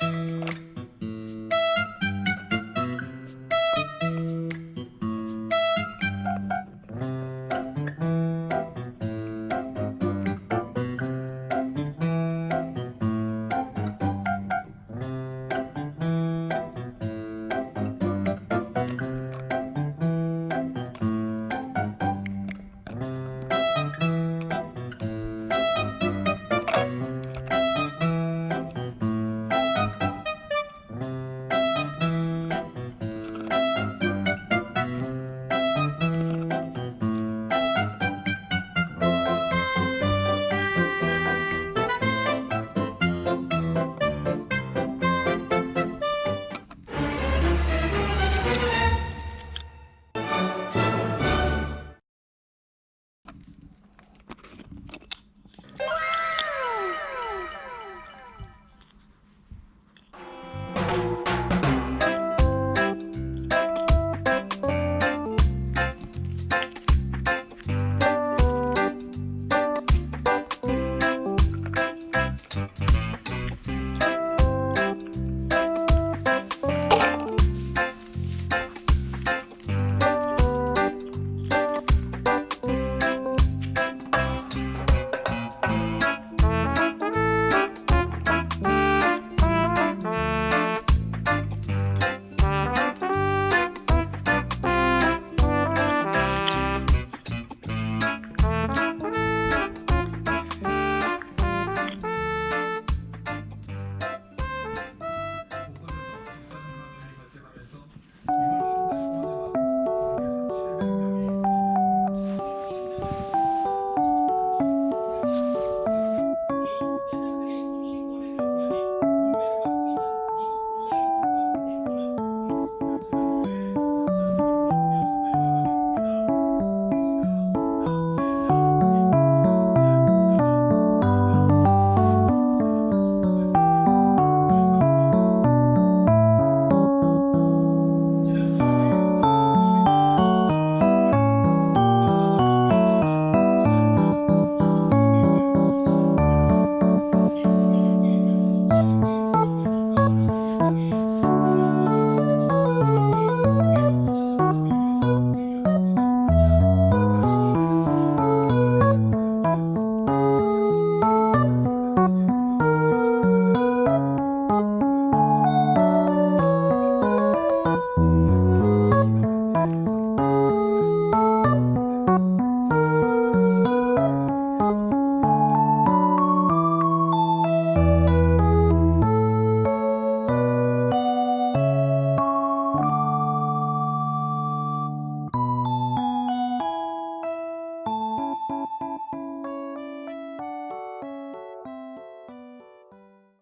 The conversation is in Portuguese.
Música